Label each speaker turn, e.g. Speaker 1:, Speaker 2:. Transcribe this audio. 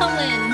Speaker 1: Colin.